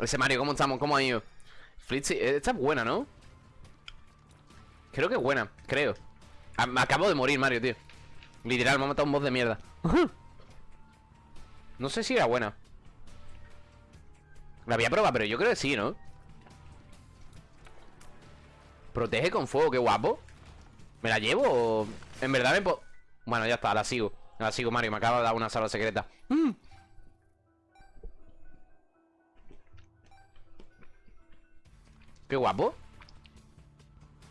Ese Mario, ¿cómo estamos? ¿Cómo ha ido? Flitzy, eh, esta es buena, ¿no? Creo que es buena, creo ah, Me acabo de morir, Mario, tío Literal, me ha matado un boss de mierda No sé si era buena La había probado, pero yo creo que sí, ¿no? Protege con fuego, qué guapo ¿Me la llevo o...? En verdad me puedo... Bueno, ya está, la sigo La sigo, Mario, me acaba de dar una sala secreta. Qué guapo.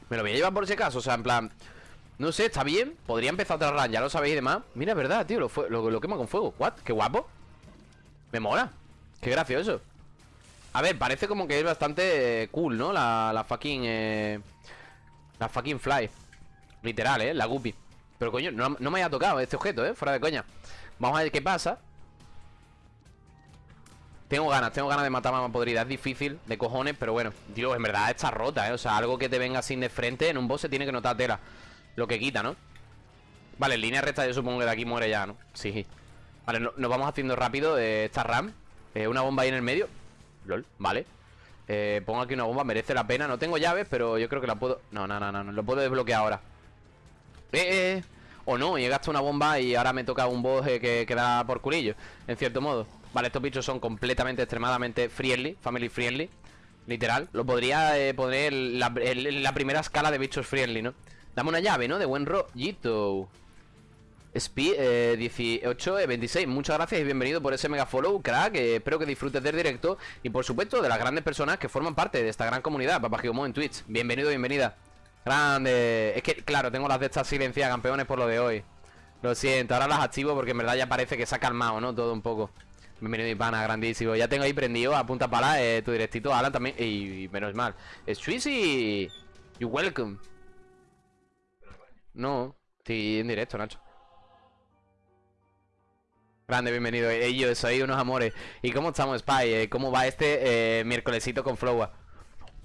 Me lo voy a llevar por ese caso, o sea, en plan No sé, está bien, podría empezar otra run Ya lo sabéis y demás. Mira, es verdad, tío, lo, lo, lo quema con fuego. What, qué guapo. Me mola, qué gracioso. A ver, parece como que es bastante cool, ¿no? La, la fucking eh, La fucking fly. Literal, ¿eh? La guppy. Pero coño, no, no me haya tocado este objeto, ¿eh? Fuera de coña. Vamos a ver qué pasa tengo ganas, tengo ganas de matar a Mama Podrida. Es difícil, de cojones, pero bueno Dios, en verdad está rota, ¿eh? O sea, algo que te venga sin de frente En un boss se tiene que notar tela. Lo que quita, ¿no? Vale, en línea recta yo supongo que de aquí muere ya, ¿no? Sí. Vale, nos vamos haciendo rápido eh, esta RAM. Eh, Una bomba ahí en el medio. LOL, vale. Eh, Pongo aquí una bomba, merece la pena. No tengo llaves, pero yo creo que la puedo... No, no, no, no, no Lo puedo desbloquear ahora. Eh, eh. O no, y he gastado una bomba y ahora me toca un boss que, que da por culillo En cierto modo Vale, estos bichos son completamente, extremadamente friendly Family friendly Literal. Lo podría eh, poner la, la, primera escala de bichos friendly, ¿no? Dame una llave, ¿no? De buen rollito. Speed eh, 18, 26 Muchas gracias y bienvenido por ese mega follow, crack. Eh, Espero que disfrutes del directo. Y por supuesto de las grandes personas que forman parte de esta gran comunidad Papá Gigomo en Twitch. Bienvenido, bienvenida. Grande. Es que, claro, tengo las de estas silenciadas, campeones, por lo de hoy. Lo siento, ahora las activo porque en verdad ya parece que se ha calmado, ¿no? Todo un poco Bienvenido mi pana, grandísimo. Ya tengo ahí prendido a punta pala eh, tu directito Alan también, y, menos mal. Sweezy You welcome. No, estoy en directo, Nacho. Grande, bienvenido. Ellos, soy unos amores. ¿Y cómo estamos, Spy? Eh, ¿Cómo va este eh, miércolesito con Flowa?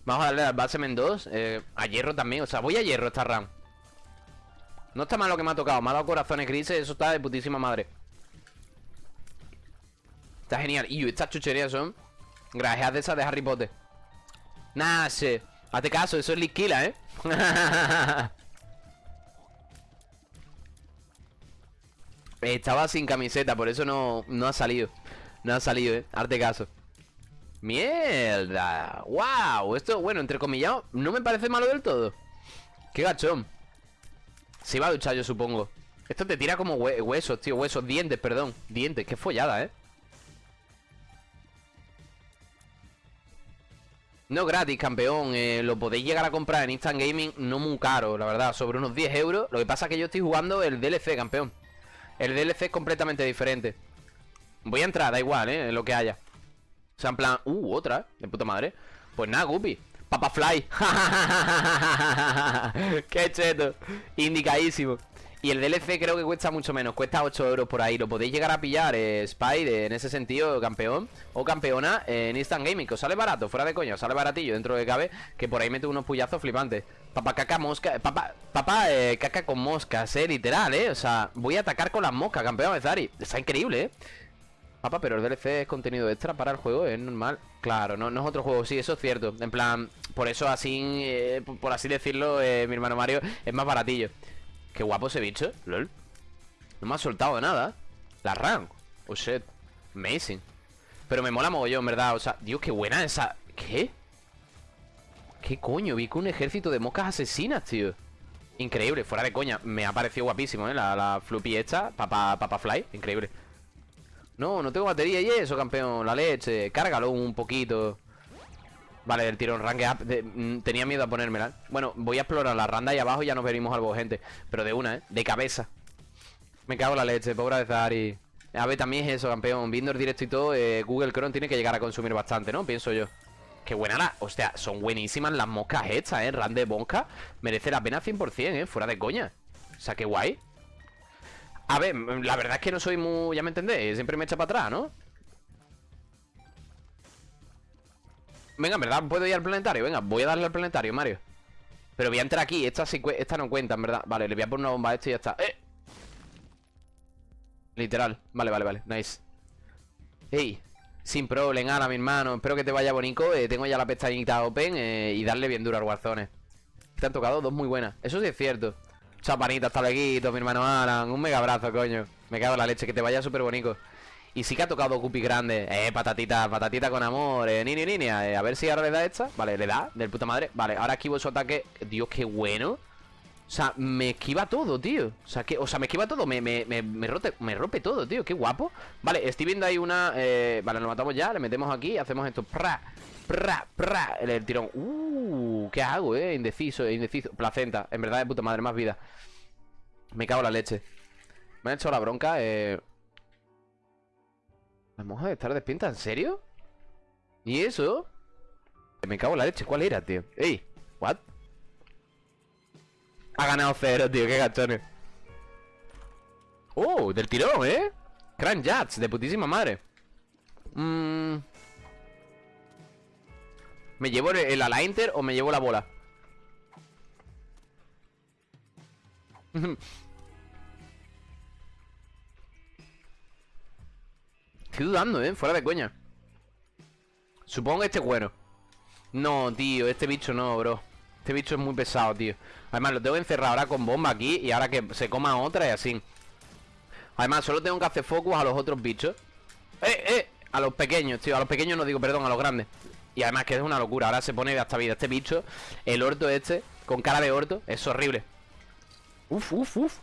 Vamos a darle al Basemen 2 eh, A hierro también, o sea, voy a hierro esta RAM No está mal lo que me ha tocado. Me ha dado corazones grises, eso está de putísima madre Está genial. Y estas chucherías son grajeas de esas de Harry Potter. Nah, sí. Hazte caso, eso es liquila, ¿eh? Estaba sin camiseta, por eso no, no ha salido. No ha salido, ¿eh? Hazte caso. ¡Mierda! ¡Wow! Esto, bueno, entre comillas, no me parece malo del todo. ¡Qué gachón! Se iba a duchar, yo supongo. Esto te tira como huesos, tío. Huesos, dientes, perdón. Dientes, qué follada, ¿eh? No gratis, campeón. Eh, lo podéis llegar a comprar en Instant Gaming no muy caro, la verdad. Sobre unos 10 euros. Lo que pasa es que yo estoy jugando el DLC, campeón. El DLC es completamente diferente. Voy a entrar, da igual, ¿eh? Lo que haya. O sea, en plan... Uh, otra, de puta madre. Pues nada, Guppy. Papa Fly. Qué cheto. Indicadísimo. Y el DLC creo que cuesta mucho menos, cuesta 8 euros por ahí. Lo podéis llegar a pillar, eh, Spy, en ese sentido, campeón o campeona en Instant Gaming. Que os sale barato, fuera de coña, os sale baratillo dentro de cabe. Que por ahí mete unos puyazos flipantes. Papá caca mosca, papá, papá eh, caca con moscas, eh, literal, eh. O sea, voy a atacar con las moscas, campeón Bezari. Está increíble, eh. Papá, pero el DLC es contenido extra para el juego, es normal. Claro, no, no es otro juego, sí, eso es cierto. En plan, por eso así, eh, por así decirlo, eh, mi hermano Mario es más baratillo. Qué guapo ese bicho, lol. No me ha soltado nada. La RAM Oh shit. Amazing. Pero me mola mogollón, ¿verdad? O sea, Dios, qué buena esa. ¿Qué? ¿Qué coño? Vi con un ejército de moscas asesinas, tío. Increíble, fuera de coña. Me ha parecido guapísimo, ¿eh? La, la floppy esta Papa, papa Fly, increíble. No, no tengo batería y eso, campeón. La leche, cárgalo un poquito Vale, el tirón rank up mm, Tenía miedo a ponérmela Bueno, voy a explorar la randa ahí abajo y ya nos venimos algo, gente Pero de una, ¿eh? De cabeza Me cago en la leche, pobre de Zari A ver, también es eso, campeón Viendo el directo y todo eh, Google Chrome tiene que llegar a consumir bastante, ¿no? Pienso yo Qué buena la... Hostia, son buenísimas las moscas estas, ¿eh? Ran de mosca Merece la pena 100%, ¿eh? Fuera de coña O sea, qué guay A ver, la verdad es que no soy muy... Ya me entendéis Siempre me echa para atrás, ¿no? Venga, en verdad puedo ir al planetario Venga, voy a darle al planetario, Mario. Pero voy a entrar aquí Esta, no cuenta, en verdad. Vale, le voy a poner una bomba a este y ya está. ¡Eh! Literal. Vale, vale, vale. Nice. Ey Sin problema, ahora mi hermano. Espero que te vaya bonito. Eh, Tengo ya la pestañita open eh, Y darle bien duro al Warzone. Te han tocado dos muy buenas. Eso sí es cierto. Chapanita, hasta luego, mi hermano Alan. Un mega abrazo, coño. Me cago en la leche Que te vaya súper bonito y sí que ha tocado Guppy grande. Eh, patatita, patatita con amor Eh, nini, nini. Eh, A ver si ahora le da esta. Vale, le da, del puta madre. Vale, ahora esquivo su ataque Dios, qué bueno. O sea, me esquiva todo, tío. O sea, o sea me esquiva todo Me, me, me, me, rote, me rompe todo, tío. Qué guapo. Vale, estoy viendo ahí una eh, Vale, lo matamos ya Le metemos aquí Hacemos esto. Pra, pra, pra El, tirón. Uh, ¿qué hago, eh? Indeciso, indeciso. Placenta En verdad, de puta madre, más vida. Me cago en la leche. Me han hecho la bronca Eh Vamos a estar despinta, ¿en serio? ¿Y eso? Me cago en la leche, ¿cuál era, tío? ¡Ey! ¿What? Ha ganado cero, tío, qué gachones ¡Oh! Del tirón, ¿eh? Grand Jats, de putísima madre Mmm ¿Me llevo el, el Alainter o me llevo la bola? Estoy dudando, ¿eh? Fuera de coña. Supongo que este es bueno No, tío, este bicho no, bro. Este bicho es muy pesado, tío. Además, lo tengo encerrado ahora con bomba aquí Y ahora que se coma otra y así. Además, solo tengo que hacer focus a los otros bichos. ¡Eh, eh! A los pequeños, tío. A los pequeños no digo, perdón, a los grandes. Y además que es una locura. Ahora se pone hasta vida Este bicho, el orto este Con cara de orto, es horrible. Uf, uf, uf.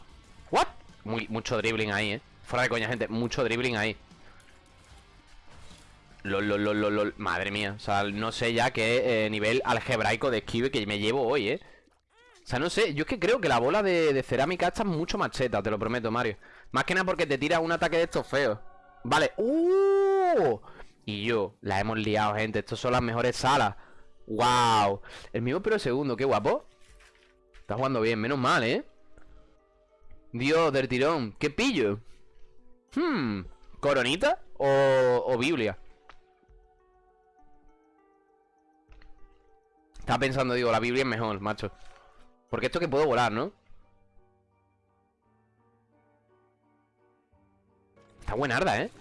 ¿What? Muy, mucho dribbling ahí, eh. Fuera de coña, gente Mucho dribbling ahí Lol, lol, lol, lol, Madre mía, o sea, no sé ya qué eh, nivel algebraico de esquive que me llevo hoy, ¿eh? O sea, no sé, yo es que creo que la bola de, cerámica está mucho más cheta, te lo prometo, Mario Más que nada porque te tira un ataque de estos feos Vale, ¡Uh! Y yo, la hemos liado, gente Estos son las mejores salas ¡Wow! El mismo pero segundo, qué guapo Está jugando bien, menos mal, ¿eh? Dios, del tirón ¿Qué pillo? Hmm ¿Coronita o, o Biblia? Estaba pensando, digo, la Biblia es mejor, macho. Porque esto que puedo volar, ¿no? Está buenarda, ¿eh?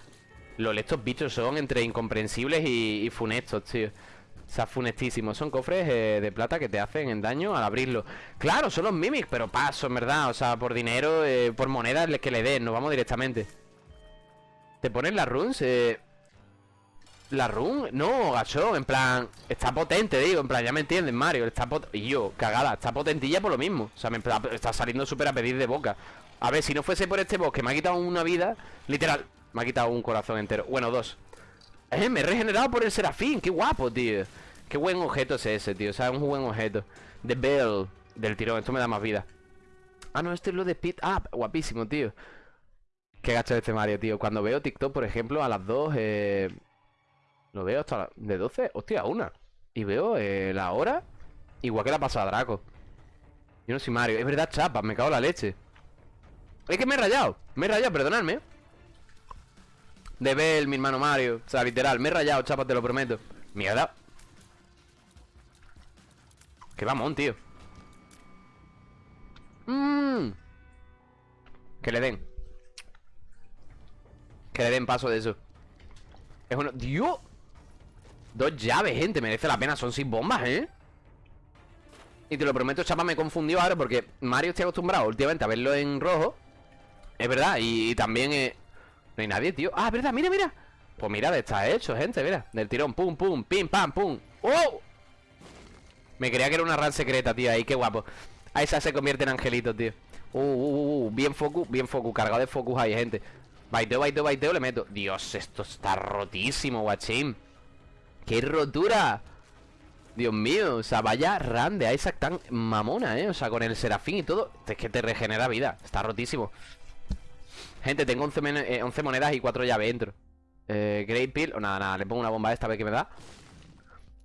Los estos bichos son entre incomprensibles y, funestos, tío. O sea, funestísimos. Son cofres eh, de plata que te hacen en daño al abrirlo. Claro, son los mimics, pero paso, verdad. O sea, por dinero, eh, por monedas que le den Nos vamos directamente. Te ponen las runes, eh... La run, no, gacho, en plan Está potente, digo, en plan, ya me entienden, Mario Está y yo, cagada, está potentilla por lo mismo O sea, me está saliendo súper a pedir de boca. A ver, si no fuese por este boss Que me ha quitado una vida, literal Me ha quitado un corazón entero, bueno, dos. Eh, me he regenerado por el serafín, qué guapo, tío. Qué buen objeto es ese, tío O sea, un buen objeto. The Bell, del tirón, esto me da más vida. Ah, no, este es lo de Speed Up, guapísimo, tío. Qué gacho este Mario, tío. Cuando veo TikTok, por ejemplo, a las dos eh lo veo hasta la... de 12, hostia, una. Y veo eh, la hora Igual que la pasada Draco. Yo no soy Mario, es verdad, chapa, me cago en la leche. Es que me he rayado Me he rayado, perdonadme. De ver mi hermano Mario. O sea, literal, me he rayado, chapa, te lo prometo. Mierda. Qué vamos, tío. Mmm Que le den. Que le den paso de eso. Es uno... ¡Dios! Dos llaves, gente, merece la pena Son sin bombas, ¿eh? Y te lo prometo, chapa, me confundió ahora Porque Mario está acostumbrado últimamente a verlo en rojo. Es verdad, y, también eh... No hay nadie, tío. Ah, verdad, mira, mira. Pues mira, está hecho, gente, mira. Del tirón, pum, pum, pim, pam, pum. ¡Oh! Me creía que era una ran secreta, tío Ahí, qué guapo. A esa se convierte en angelito, tío. Uh, uh, uh, uh, bien focus, bien focus Cargado de focus ahí, gente. Baiteo, baiteo, baiteo, le meto. Dios, esto está rotísimo, guachín ¡Qué rotura! Dios mío, o sea, vaya ran de Isaac tan mamona, ¿eh? O sea, con el serafín y todo Es que te regenera vida, está rotísimo Gente, tengo 11, eh, monedas y 4 llaves dentro eh, Great Pill, o nada, nada, le pongo una bomba esta vez que me da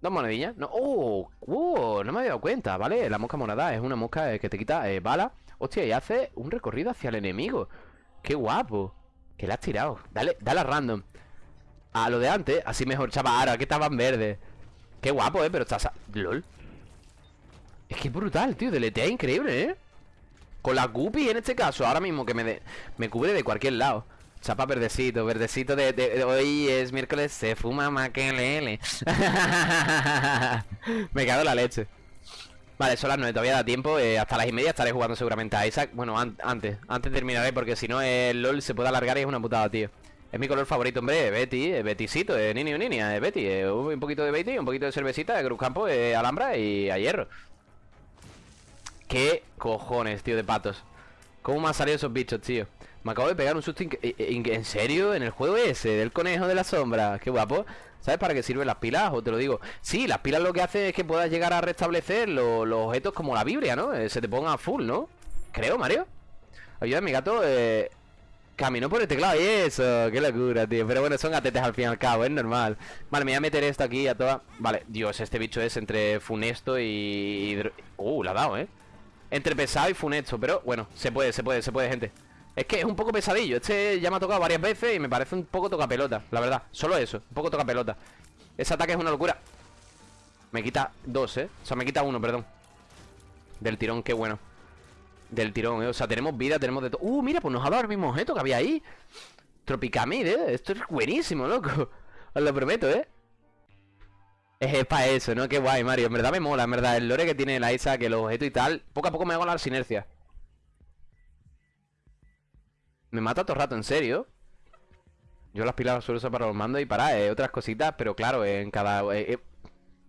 Dos monedillas, no, oh, oh, no me había dado cuenta, ¿vale? La mosca monada es una mosca eh, que te quita eh, bala Hostia, y hace un recorrido hacia el enemigo Qué guapo Que la has tirado, dale, dale a random lo de antes, así mejor, chaval Ahora que estaban verdes. Qué guapo, eh, pero está... LOL. Es que brutal, tío, deletea increíble, eh. Con la Guppy en este caso Ahora mismo que me, me cubre de cualquier lado. Chapa verdecito, verdecito de, Hoy es miércoles, se fuma maquelele Me cago en la leche. Vale, son las 9, todavía da tiempo eh, Hasta las y media estaré jugando seguramente a Isaac Bueno, an- antes, antes terminaré Porque si no el LOL se puede alargar y es una putada, tío Es mi color favorito, hombre, Betty, Betisito, eh, Nini o Ninia, eh, Betty Un poquito de Betty, un poquito de cervecita De Cruzcampo, eh, Alhambra y a hierro ¿Qué cojones, tío, de patos? ¿Cómo me han salido esos bichos, tío? Me acabo de pegar un susto eh, eh, ¿En serio? ¿En el juego ese? Del conejo de la sombra Qué guapo ¿Sabes para qué sirven las pilas? O te lo digo Sí, las pilas lo que hace es que puedas llegar a restablecer lo- los objetos como la Biblia, ¿no? Eh, se te ponga full, ¿no? Creo, Mario Ayuda, mi gato eh, Caminó por el teclado y eso Qué locura, tío. Pero bueno, son gatetes al fin y al cabo, es normal. Vale, me voy a meter esto aquí a toda. Vale, Dios, este bicho es entre funesto y... Uh, la ha dado, ¿eh? Entre pesado y funesto, pero bueno, se puede, se puede, se puede, gente. Es que es un poco pesadillo. Este ya me ha tocado varias veces y me parece un poco toca pelota La verdad, solo eso, un poco toca pelota. Ese ataque es una locura. Me quita dos, ¿eh? O sea, me quita uno, perdón. Del tirón, qué bueno Del tirón, ¿eh? O sea, tenemos vida, tenemos de todo Uh, mira, pues nos ha dado el mismo objeto que había ahí Tropicamid, ¿eh? Esto es buenísimo, loco Os lo prometo, ¿eh? Es para eso, ¿no? Qué guay, Mario. En verdad me mola, en verdad. El lore que tiene la Isa, que los objetos y tal. Poco a poco me hago la sinergia. Me mata todo el rato, ¿en serio? Yo las pilas las suelo usar para los mandos y para eh, otras cositas, pero claro, en cada... eh, eh,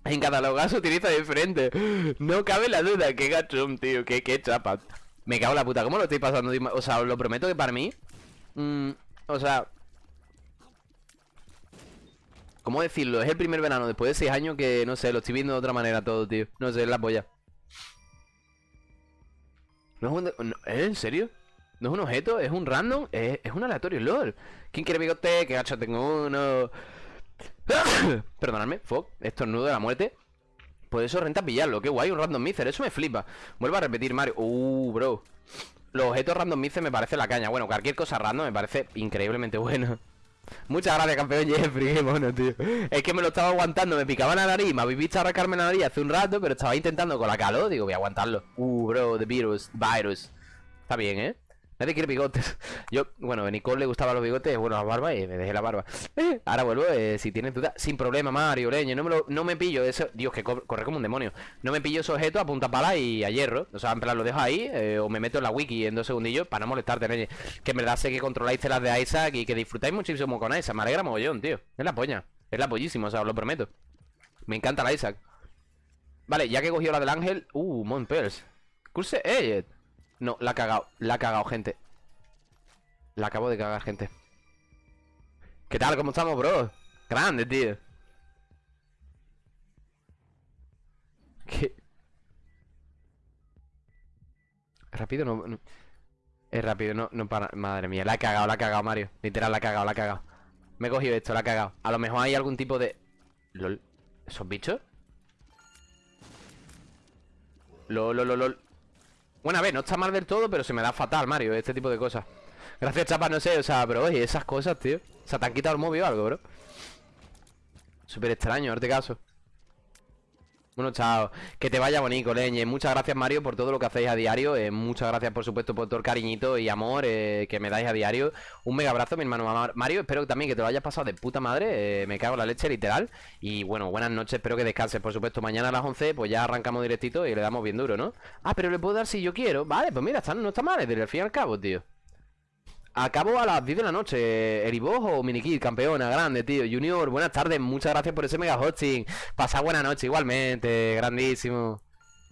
en cada lugar se utiliza diferente. No cabe la duda. Qué gachón, tío. Qué, qué chapa. Me cago en la puta. ¿Cómo lo estoy pasando? O sea, os lo prometo que para mí... mm, o sea... ¿Cómo decirlo? Es el primer verano después de seis años que, no sé, lo estoy viendo de otra manera todo, tío. No sé, es la polla. ¿eh? ¿En serio? No es un objeto, es un random, es, un aleatorio, LOL. ¿Quién quiere bigote? Que gacho tengo uno. Perdonadme, fuck, estornudo de la muerte. Por eso renta pillarlo, qué guay, un random miser, eso me flipa. Vuelvo a repetir, Mario. Uh, bro. Los objetos random miser me parece la caña. Bueno, cualquier cosa random me parece increíblemente bueno. Muchas gracias, campeón Jeffrey, qué mono, tío. Es que me lo estaba aguantando, me picaba la nariz, me habéis visto arrancarme la nariz hace un rato, pero estaba intentando con la calor, digo, voy a aguantarlo. Uh, bro, the virus, virus. Está bien, ¿eh? Nadie quiere bigotes. Yo, bueno, a Nicole le gustaban los bigotes, bueno, la barba y me dejé la barba. Eh, ahora vuelvo, eh, si tienes duda, sin problema, Mario, leño. No me, no me pillo eso. Dios, que co- corre como un demonio. No me pillo ese objeto a punta pala y a hierro. O sea, en plan, lo dejo ahí eh, o me meto en la wiki en dos segundillos para no molestarte, leño. Que en verdad sé que controláis las de Isaac y que disfrutáis muchísimo con Isaac. Me alegra mogollón, tío. Es la polla. Es la pollísima, o sea, os lo prometo. Me encanta la Isaac. Vale, ya que he cogido la del ángel. Uh, Monpels. Curse Edge. No, la ha cagado. La ha cagado, gente. La acabo de cagar, gente. ¿Qué tal? ¿Cómo estamos, bro? Grande, tío. ¿Qué? Rápido no, no- Es rápido, no, no para. Madre mía, la ha cagado, la ha cagado, Mario. Literal, la ha cagado, la ha cagado. Me he cogido esto, la ha cagado. A lo mejor hay algún tipo de. LOL. ¿Esos bichos? LOL, lol, lol, lol. Bueno, a ver, no está mal del todo, pero se me da fatal, Mario, este tipo de cosas. Gracias, chapa, no sé, o sea, pero oye, esas cosas, tío. O sea, te han quitado el móvil o algo, bro. Súper extraño, darte caso. Bueno, chao. Que te vaya bonito, leñe. Muchas gracias, Mario, por todo lo que hacéis a diario. Eh, muchas gracias, por supuesto, por todo el cariñito y amor eh, que me dais a diario. Un mega abrazo, mi hermano Mar- Mario. Espero también que te lo hayas pasado de puta madre. eh, me cago en la leche, literal. Y bueno, buenas noches. Espero que descanses, por supuesto. Mañana a las 11, pues ya arrancamos directito y le damos bien duro, ¿no? Ah, pero le puedo dar si yo quiero. Vale, pues mira, está- no está mal, desde el fin al cabo, tío. Acabo a las 10 de la noche. Eribojo Minikid, campeona, grande, tío. Junior, buenas tardes. Muchas gracias por ese mega hosting. Pasa buena noche igualmente. Grandísimo.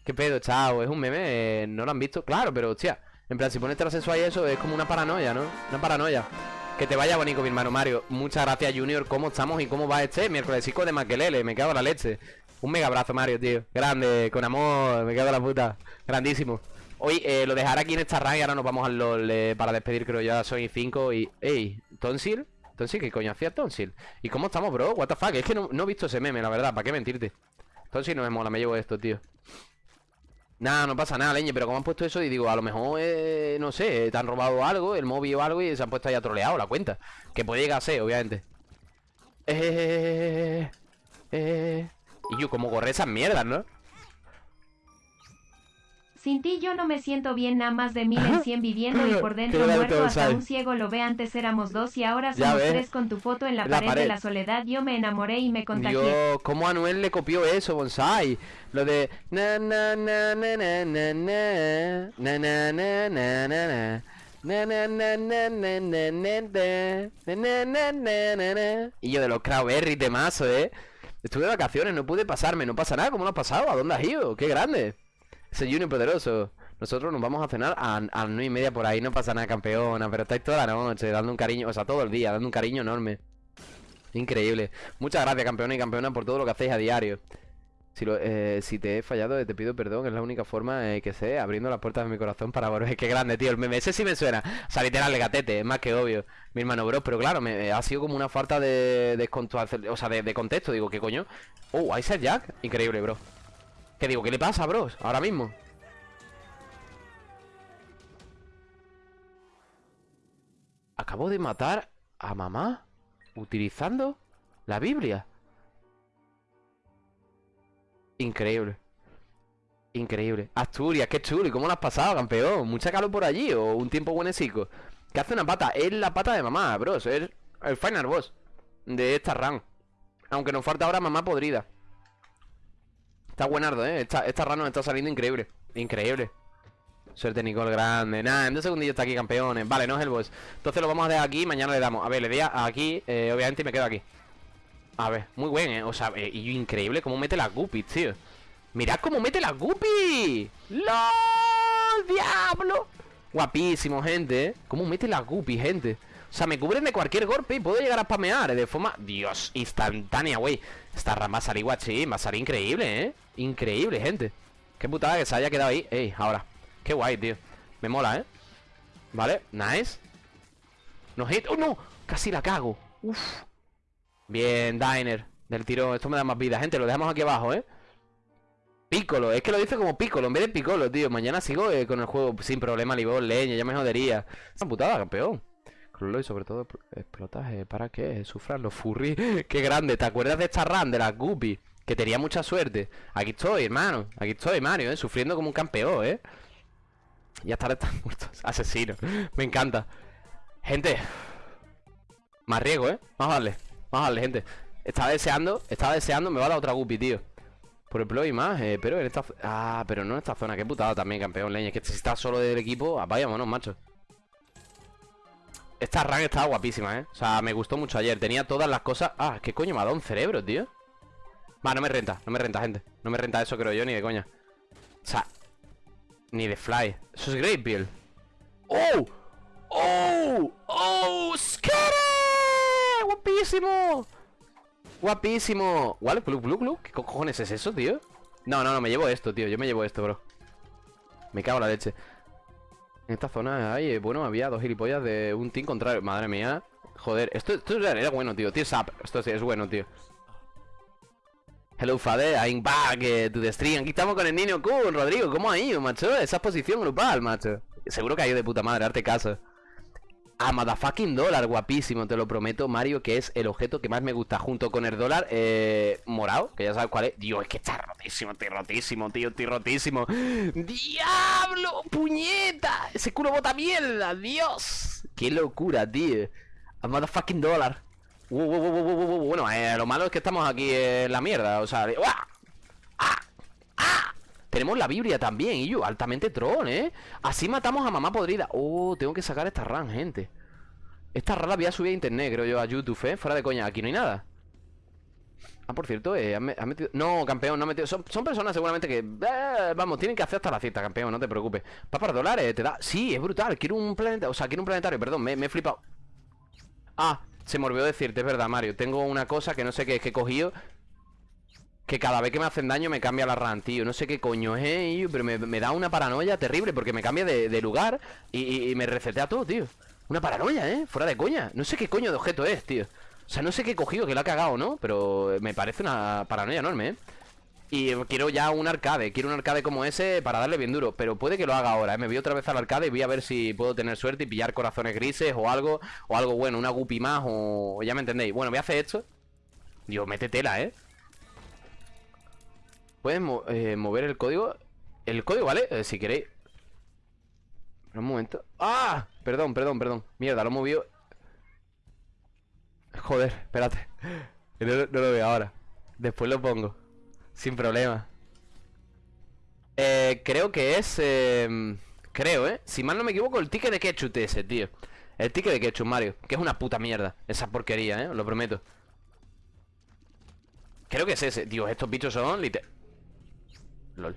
¿Qué pedo, chao? ¿Es un meme? eh, ¿No lo han visto? Claro, pero hostia. En plan, si pones transexual y eso es como una paranoia, ¿no? Una paranoia. Que te vaya bonito, mi hermano Mario. Muchas gracias, Junior. ¿Cómo estamos y cómo va este miércoles de Maquelele? Me cago en la leche. Un mega abrazo, Mario, tío. Grande, con amor. Me cago en la puta. Grandísimo. Hoy eh, lo dejaré aquí en esta rang y ahora nos vamos al LOL eh, para despedir, creo ya soy 5 y... ¡Ey! ¿Tonsil? ¿Tonsil? ¿Qué coño hacía Tonsil? ¿Y cómo estamos, bro? What the fuck? Es que no, he visto ese meme, la verdad, ¿para qué mentirte? Tonsil no me mola, me llevo esto, tío Nada, no pasa nada, leñe, pero como han puesto eso y digo, a lo mejor, eh, no sé, te han robado algo, el móvil o algo y se han puesto ahí a troleado la cuenta Que puede llegar a ser, obviamente Eh... Eh... Y yo, como corre esas mierdas, ¿no? Sin ti yo no me siento bien, nada más de mil en cien viviendo y por dentro muerto hasta un ciego lo ve. Antes éramos dos y ahora somos ves. tres con tu foto en la, La pared, pared. de la soledad. Yo me enamoré y me contagié. Dios, ¿cómo Anuel le copió eso, Bonsai? Lo de na, na, na, na, na, na, na, na, na, na, na, na. Y yo de los Crowberry de mazo, ¿eh? Estuve de vacaciones, no pude pasarme, no pasa nada, ¿cómo lo has pasado? ¿A dónde has ido? ¡Qué grande! Junior poderoso. Nosotros nos vamos a cenar a, a las nueve y media por ahí, no pasa nada, campeona, pero estáis toda la noche dando un cariño, o sea, todo el día, dando un cariño enorme. Increíble. Muchas gracias, campeona y campeona, por todo lo que hacéis a diario. Si, lo- eh, si te he fallado, te pido perdón. Es la única forma eh, que sé, abriendo las puertas de mi corazón para volver. Qué grande, tío. El meme ese sí me suena. O sea, literal, el gatete, es más que obvio. Mi hermano, bro. Pero claro, me, ha sido como una falta de, de, o sea, de contexto. Digo, ¿qué coño? Oh, Isaac Jack. Increíble, bro. ¿Qué digo? ¿Qué le pasa, bros? Ahora mismo. Acabo de matar a mamá utilizando la Biblia. Increíble. Increíble. Asturias, qué chulo. ¿Y cómo lo has pasado, campeón? ¿Mucha calor por allí o un tiempo buenecico? ¿Qué hace una pata? Es la pata de mamá, bros. Es el final boss de esta run. Aunque nos falta ahora mamá podrida. Está buenardo, ¿eh? Esta, esta run nos está saliendo increíble. Increíble. Suerte, Nicole, grande. Nada, en dos segundillos está aquí, campeones. Vale, no es el boss. Entonces lo vamos a dejar aquí mañana le damos. A ver, le doy aquí, eh, obviamente, y me quedo aquí. A ver, muy buen, ¿eh? O sea, eh, increíble cómo mete las guppies, tío. Mirad cómo mete las guppies. ¡Lol! ¡Diablo! Guapísimo, gente, ¿eh? Cómo mete las guppies, gente. O sea, me cubren de cualquier golpe y puedo llegar a spamear de forma... Dios, instantánea, güey. Esta rama va a salir guachín, va a salir increíble, ¿eh? Increíble, gente. Qué putada que se haya quedado ahí. Ey, ahora. Qué guay, tío. Me mola, ¿eh? Vale, nice. No hit. ¡Oh, no! Casi la cago. Uf. Bien, Diner. Del tirón. Esto me da más vida, gente. Lo dejamos aquí abajo, ¿eh? Piccolo. Es que lo dice como Piccolo en vez de Piccolo, tío. Mañana sigo eh, con el juego sin problema. Libor, leña. Ya me jodería. Es una putada, campeón. Y sobre todo expl- explotaje. ¿Para qué? Sufran los furry. Qué grande. ¿Te acuerdas de esta run de las Guppy? Que tenía mucha suerte. Aquí estoy, hermano. Aquí estoy, Mario, ¿eh? Sufriendo como un campeón, ¿eh? Ya estar están muertos. Asesino. Me encanta. Gente. Más riesgo, ¿eh? Darle. Vamos a darle, gente. Estaba deseando, estaba deseando, me va a dar otra guppy, tío. Por el y más, eh, pero en esta... Ah, pero no en esta zona. Qué putada también, campeón, leña. Es que si estás solo del equipo, ah, vámonos, macho. Esta run estaba guapísima, ¿eh? O sea, me gustó mucho ayer. Tenía todas las cosas... Ah, ¿qué coño me ha dado un cerebro, tío? Va, no me renta, no me renta, gente. No me renta eso, creo yo, ni de coña. O sea, ni de fly. Eso es Great Bill. ¡Oh! ¡Oh! ¡Oh! ¡Skere! ¡Guapísimo! ¡Guapísimo! ¿What? ¿Glu, glu, glu? ¿Qué cojones es eso, tío? No, no, no, me llevo esto, tío. Yo me llevo esto, bro. Me cago en la leche. En esta zona hay, eh, bueno, había dos gilipollas de un team contrario. Madre mía. Joder, esto, esto era bueno, tío. Tears up. Esto sí es bueno, tío. Hello, father, I'm back eh, to the stream. Aquí estamos con el niño cool, Rodrigo. ¿Cómo ha ido, macho? Esa exposición grupal, macho. Seguro que ha ido de puta madre, darte caso. A motherfucking dólar, guapísimo, te lo prometo, Mario, que es el objeto que más me gusta, junto con el dólar eh, morado, que ya sabes cuál es. Dios, es que está rotísimo, estoy rotísimo, tío, estoy rotísimo. ¡Diablo! ¡Puñeta! Ese culo bota mierda, Dios. ¡Qué locura, tío! A motherfucking dólar. Uh, uh, uh, Bueno, eh, lo malo es que estamos aquí en la mierda, o sea... ¡Uah! Tenemos la Biblia también, y yo, altamente troll, ¿eh? Así matamos a mamá podrida. Oh, tengo que sacar esta run, gente. Esta run la voy a a internet, creo yo, a YouTube, ¿eh? Fuera de coña, aquí no hay nada. Ah, por cierto, eh, han, han metido... No, campeón, no han metido... Son, son personas seguramente que... eh, vamos, tienen que hacer hasta la cita, campeón, no te preocupes. Papar dólares, te da... Sí, es brutal, quiero un planeta... O sea, quiero un planetario, perdón, me, me he flipado. Ah, se me olvidó decirte, es verdad, Mario. Tengo una cosa que no sé qué es que he cogido. Que cada vez que me hacen daño me cambia la RAM, tío. No sé qué coño es, eh, pero me, da una paranoia terrible porque me cambia de, lugar y, me resetea todo, tío. Una paranoia, ¿eh? Fuera de coña. No sé qué coño de objeto es, tío. O sea, no sé qué he cogido, que lo ha cagado, ¿no? Pero me parece una paranoia enorme, ¿eh? Y quiero ya un arcade, quiero un arcade como ese para darle bien duro Pero puede que lo haga ahora, ¿eh? me voy otra vez al arcade y voy a ver si puedo tener suerte y pillar corazones grises o algo O algo bueno, una guppy más o... ya me entendéis Bueno, voy a hacer esto Dios, mete tela, ¿eh? ¿Puedes mo- eh, mover el código? el código, ¿vale? Eh, si queréis. Un momento. ¡Ah! Perdón, perdón, perdón. Mierda, lo he movido. Joder, espérate. No, lo veo ahora. Después lo pongo. Sin problema. Eh, Creo que es... Eh, creo, ¿eh? Si mal no me equivoco, el ticket de ketchup ese, tío. El ticket de ketchup, Mario. Que es una puta mierda Esa porquería, ¿eh? Lo prometo. Creo que es ese. Dios, estos bichos son liter... LOL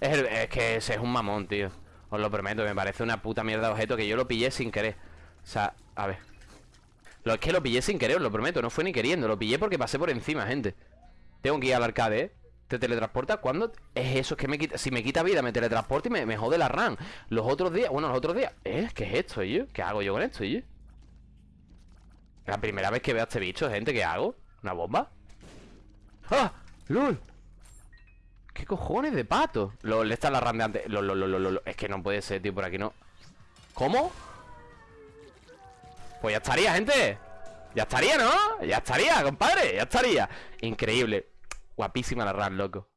es, que ese es un mamón, tío Os lo prometo, me parece una puta mierda de objeto Que yo lo pillé sin querer O sea, a ver Lo es que lo pillé sin querer, os lo prometo No fue ni queriendo, lo pillé porque pasé por encima, gente Tengo que ir al arcade, ¿eh? ¿Te teletransporta? ¿Cuándo? Es eso, es que me quita Si me quita vida, me teletransporta y me, me jode la RAM Los otros días, bueno, los otros días ¿Eh? ¿Qué es esto, yo? ¿Qué hago yo con esto, yo? La primera vez que veo a este bicho, gente, ¿qué hago? ¿Una bomba? ¡Ah! ¡Lol! ¿Qué cojones de pato? LOL, esta es la RAM de antes Es que no puede ser, tío, por aquí no. ¿Cómo? Pues ya estaría, gente. Ya estaría, ¿no? Ya estaría, compadre Ya estaría. Increíble. Guapísima la RAM, loco.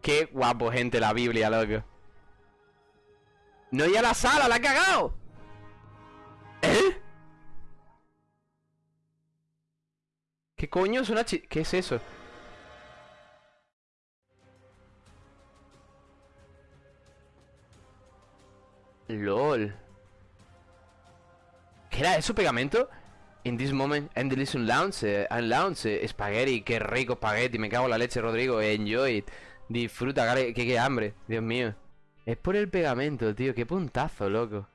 Qué guapo, gente, la Biblia, loco. No ir a la sala, la ha cagado coño es una chi... ¿Qué es eso? LOL ¿Qué era eso, pegamento? In this moment, and listen lounge, and lounge, spaghetti, qué rico spaghetti, me cago en la leche, Rodrigo, enjoy it, disfruta, que qué hambre, Dios mío. Es por el pegamento, tío, qué puntazo, loco.